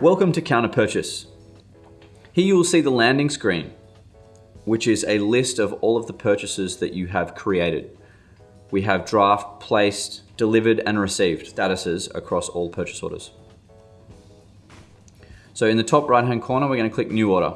Welcome to Counter Purchase. Here you will see the landing screen, which is a list of all of the purchases that you have created. We have draft, placed, delivered, and received statuses across all purchase orders. So in the top right hand corner, we're going to click New Order.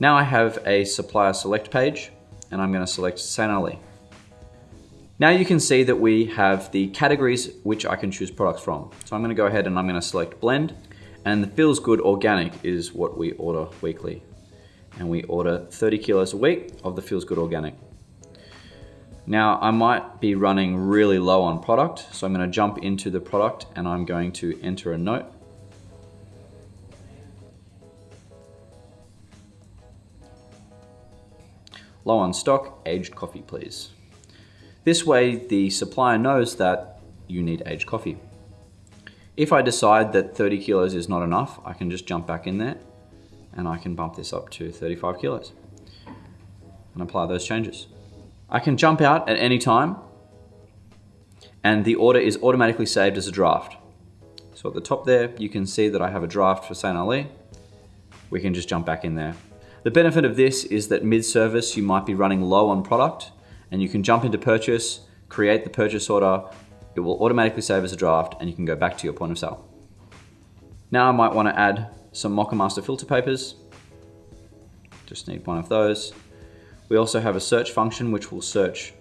Now I have a supplier select page, and I'm going to select St. Ali. Now you can see that we have the categories which I can choose products from. So I'm going to go ahead and I'm going to select blend and the feels good organic is what we order weekly. And we order 30 kilos a week of the feels good organic. Now I might be running really low on product, so I'm going to jump into the product and I'm going to enter a note. Low on stock, aged coffee please. This way the supplier knows that you need aged coffee. If I decide that 30 kilos is not enough, I can just jump back in there and I can bump this up to 35 kilos and apply those changes. I can jump out at any time and the order is automatically saved as a draft. So at the top there, you can see that I have a draft for St. Ali. We can just jump back in there. The benefit of this is that mid-service, you might be running low on product and you can jump into purchase, create the purchase order, it will automatically save as a draft and you can go back to your point of sale. Now I might want to add some Moccamaster filter papers. Just need one of those. We also have a search function which will search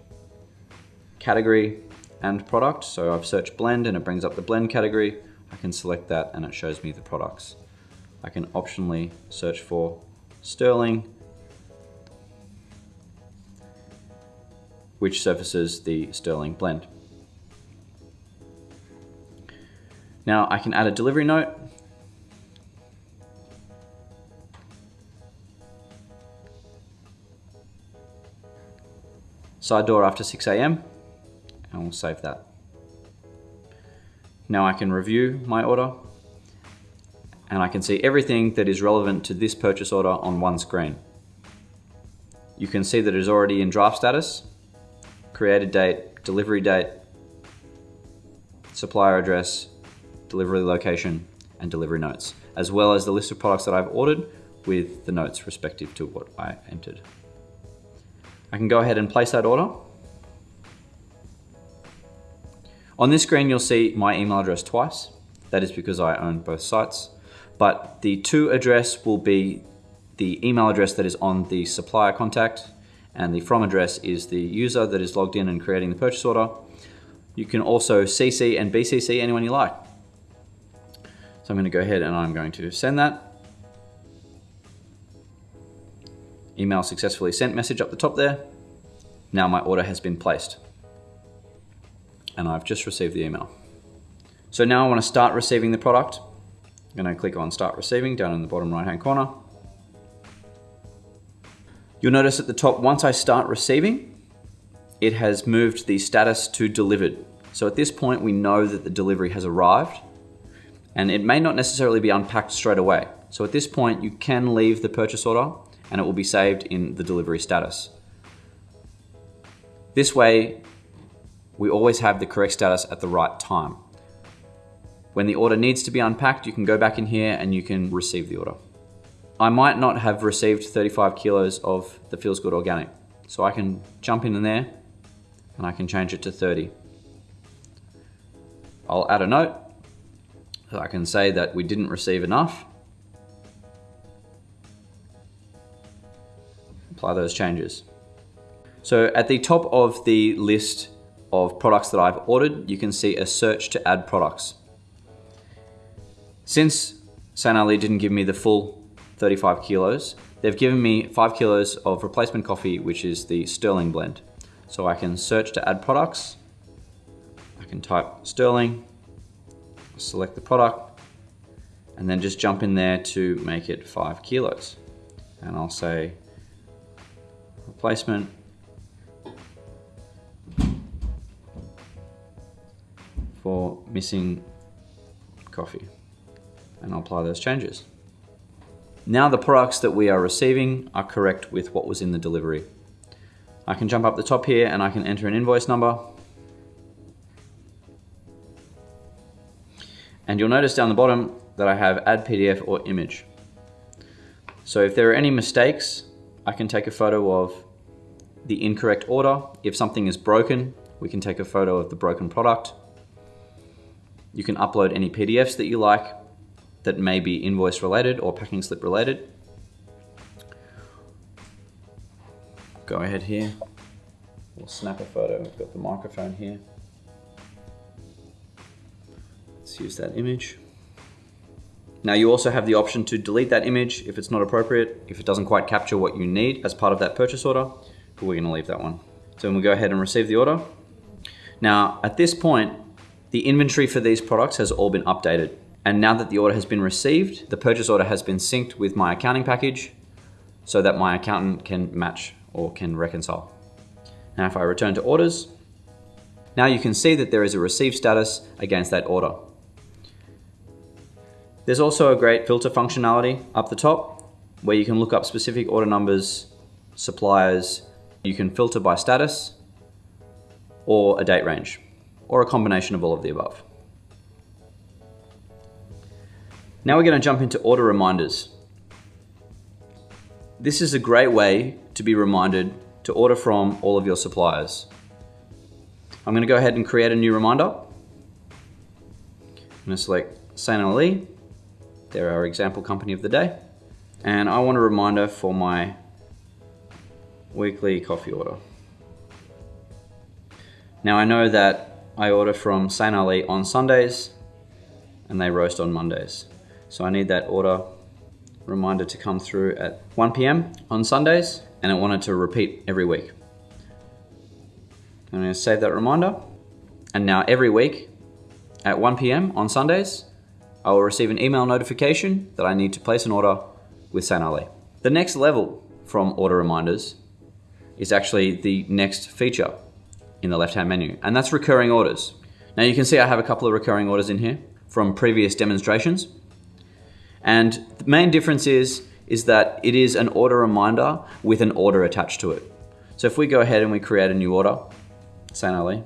category and product. So I've searched blend and it brings up the blend category. I can select that and it shows me the products. I can optionally search for sterling which surfaces the sterling blend. Now I can add a delivery note. Side door after 6 a.m. and we'll save that. Now I can review my order and I can see everything that is relevant to this purchase order on one screen. You can see that it is already in draft status created date, delivery date, supplier address, delivery location, and delivery notes, as well as the list of products that I've ordered with the notes respective to what I entered. I can go ahead and place that order. On this screen, you'll see my email address twice. That is because I own both sites. But the to address will be the email address that is on the supplier contact and the from address is the user that is logged in and creating the purchase order. You can also CC and BCC anyone you like. So I'm going to go ahead and I'm going to send that. Email successfully sent message up the top there. Now my order has been placed. And I've just received the email. So now I want to start receiving the product. I'm going to click on start receiving down in the bottom right hand corner. You'll notice at the top, once I start receiving, it has moved the status to delivered. So at this point, we know that the delivery has arrived and it may not necessarily be unpacked straight away. So at this point, you can leave the purchase order and it will be saved in the delivery status. This way, we always have the correct status at the right time. When the order needs to be unpacked, you can go back in here and you can receive the order. I might not have received 35 kilos of the Feels Good Organic. So I can jump in there and I can change it to 30. I'll add a note. So I can say that we didn't receive enough. Apply those changes. So at the top of the list of products that I've ordered, you can see a search to add products. Since St. Ali didn't give me the full 35 kilos. They've given me five kilos of replacement coffee, which is the Sterling blend. So I can search to add products. I can type Sterling, select the product, and then just jump in there to make it five kilos. And I'll say replacement for missing coffee. And I'll apply those changes. Now the products that we are receiving are correct with what was in the delivery. I can jump up the top here and I can enter an invoice number. And you'll notice down the bottom that I have add PDF or image. So if there are any mistakes, I can take a photo of the incorrect order. If something is broken, we can take a photo of the broken product. You can upload any PDFs that you like that may be invoice related or packing slip related. Go ahead here. We'll snap a photo. We've got the microphone here. Use that image. Now you also have the option to delete that image if it's not appropriate, if it doesn't quite capture what you need as part of that purchase order, but we're gonna leave that one. So we'll go ahead and receive the order. Now at this point, the inventory for these products has all been updated. And now that the order has been received, the purchase order has been synced with my accounting package so that my accountant can match or can reconcile. Now if I return to orders, now you can see that there is a received status against that order. There's also a great filter functionality up the top where you can look up specific order numbers, suppliers, you can filter by status or a date range or a combination of all of the above. Now we're going to jump into order reminders. This is a great way to be reminded to order from all of your suppliers. I'm going to go ahead and create a new reminder. I'm going to select St. Ali they're our example company of the day. And I want a reminder for my weekly coffee order. Now I know that I order from St. Ali on Sundays and they roast on Mondays. So I need that order reminder to come through at 1 p.m. on Sundays and I want it to repeat every week. I'm going to save that reminder. And now every week at 1 p.m. on Sundays, I will receive an email notification that I need to place an order with St. Ali. The next level from order reminders is actually the next feature in the left-hand menu, and that's recurring orders. Now you can see I have a couple of recurring orders in here from previous demonstrations. And the main difference is, is that it is an order reminder with an order attached to it. So if we go ahead and we create a new order, St. Ali,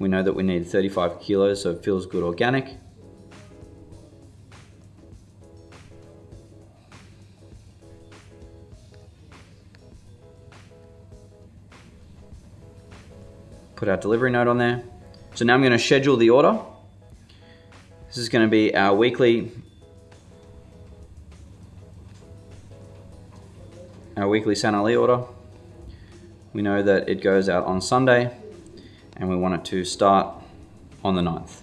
we know that we need 35 kilos, so it feels good organic. Put our delivery note on there. So now I'm going to schedule the order. This is going to be our weekly our weekly St. Ali order. We know that it goes out on Sunday and we want it to start on the 9th.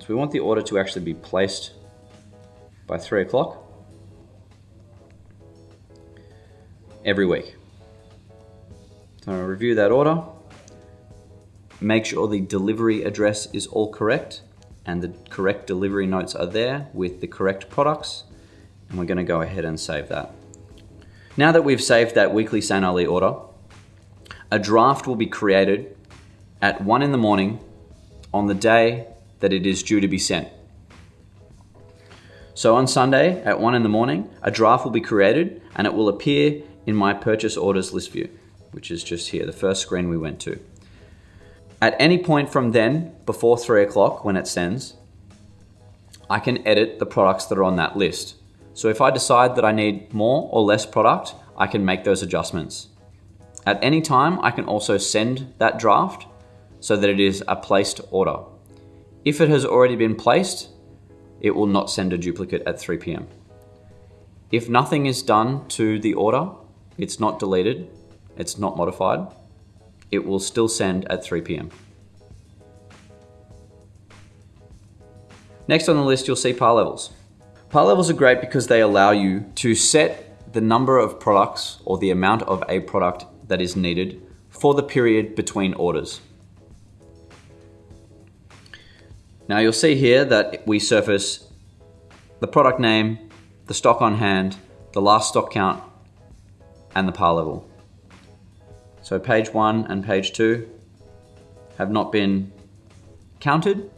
So we want the order to actually be placed by 3 o'clock every week. So review that order, make sure the delivery address is all correct and the correct delivery notes are there with the correct products and we're going to go ahead and save that. Now that we've saved that weekly St. Ali order, a draft will be created at 1 in the morning on the day that it is due to be sent. So on Sunday at 1 in the morning, a draft will be created and it will appear in my purchase orders list view, which is just here, the first screen we went to. At any point from then, before 3 o'clock when it sends, I can edit the products that are on that list. So if I decide that I need more or less product, I can make those adjustments. At any time, I can also send that draft so that it is a placed order. If it has already been placed, it will not send a duplicate at 3 p.m. If nothing is done to the order, it's not deleted, it's not modified, it will still send at 3 p.m. Next on the list, you'll see par levels. Par levels are great because they allow you to set the number of products or the amount of a product that is needed for the period between orders. Now you'll see here that we surface the product name, the stock on hand, the last stock count, and the par level. So page one and page two have not been counted,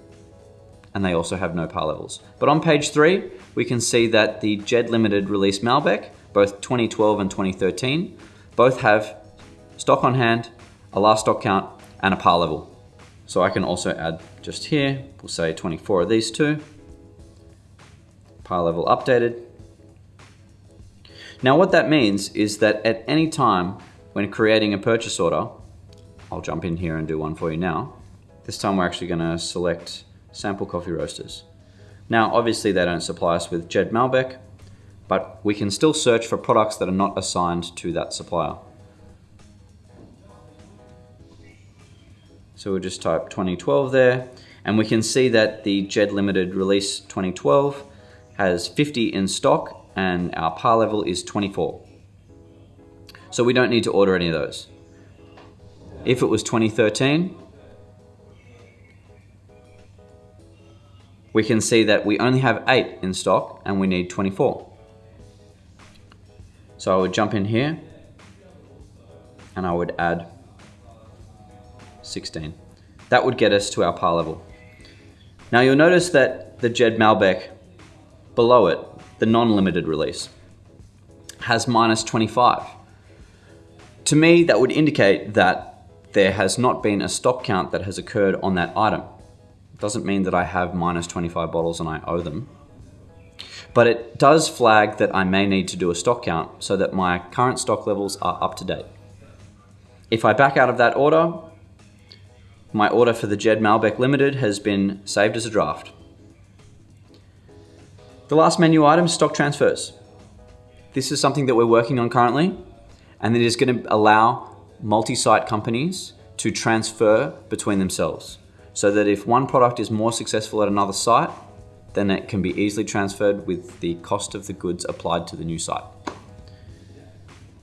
and they also have no par levels. But on page three, we can see that the Jed Limited release Malbec, both 2012 and 2013, both have stock on hand, a last stock count, and a par level. So I can also add just here, we'll say 24 of these two. par level updated. Now what that means is that at any time when creating a purchase order, I'll jump in here and do one for you now. This time we're actually gonna select sample coffee roasters. Now obviously they don't supply us with Jed Malbec, but we can still search for products that are not assigned to that supplier. So we'll just type 2012 there, and we can see that the Jed Limited Release 2012 has 50 in stock, and our par level is 24. So we don't need to order any of those. If it was 2013, we can see that we only have 8 in stock and we need 24. So I would jump in here and I would add 16. That would get us to our par level. Now you'll notice that the Jed Malbec below it, the non-limited release, has minus 25. To me, that would indicate that there has not been a stock count that has occurred on that item. It doesn't mean that I have minus 25 bottles and I owe them. But it does flag that I may need to do a stock count so that my current stock levels are up to date. If I back out of that order, my order for the Jed Malbec Limited has been saved as a draft. The last menu item, is stock transfers. This is something that we're working on currently, and it is going to allow multi-site companies to transfer between themselves. So that if one product is more successful at another site, then it can be easily transferred with the cost of the goods applied to the new site.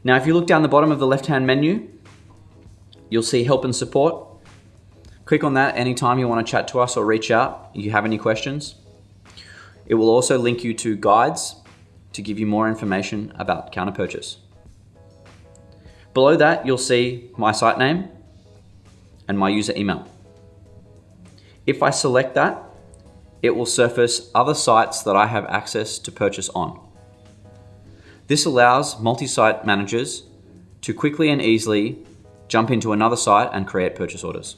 Now, if you look down the bottom of the left-hand menu, you'll see help and support. Click on that anytime you want to chat to us or reach out if you have any questions. It will also link you to guides to give you more information about counter purchase. Below that, you'll see my site name and my user email. If I select that, it will surface other sites that I have access to purchase on. This allows multi-site managers to quickly and easily jump into another site and create purchase orders.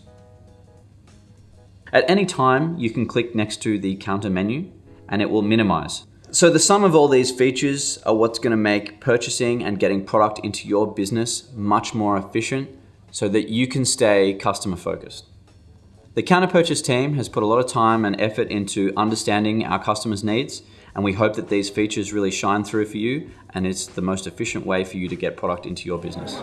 At any time, you can click next to the counter menu and it will minimize. So the sum of all these features are what's gonna make purchasing and getting product into your business much more efficient so that you can stay customer focused. The counter purchase team has put a lot of time and effort into understanding our customers' needs and we hope that these features really shine through for you and it's the most efficient way for you to get product into your business.